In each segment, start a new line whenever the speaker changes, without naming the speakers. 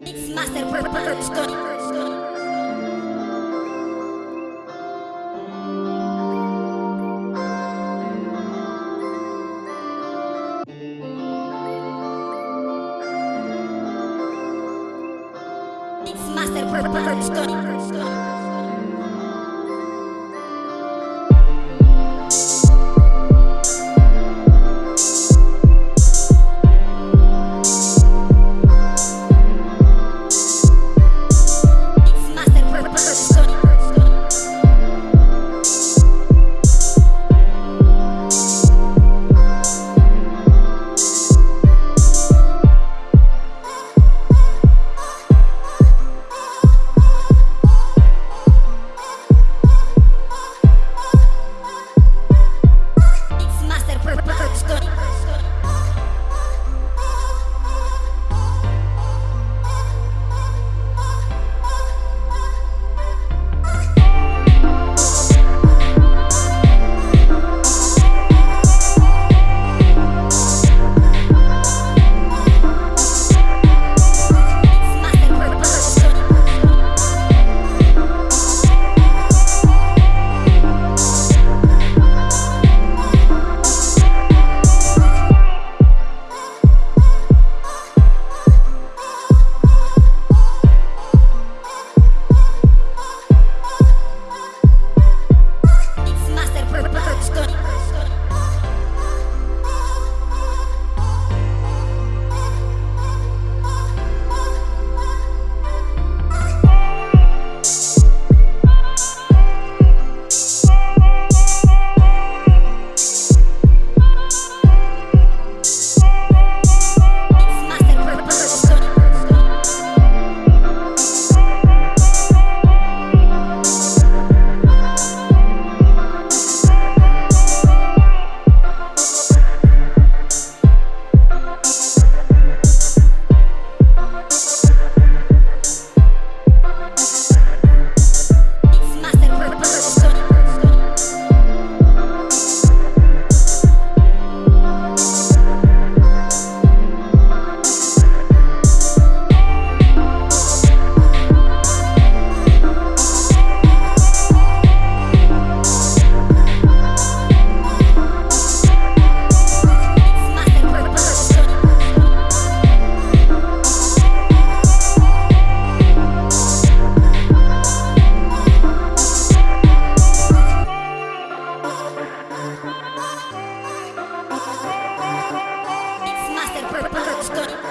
Mixmaster Production. Mixmaster Production.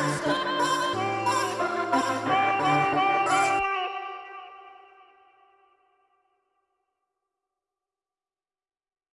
Let's go.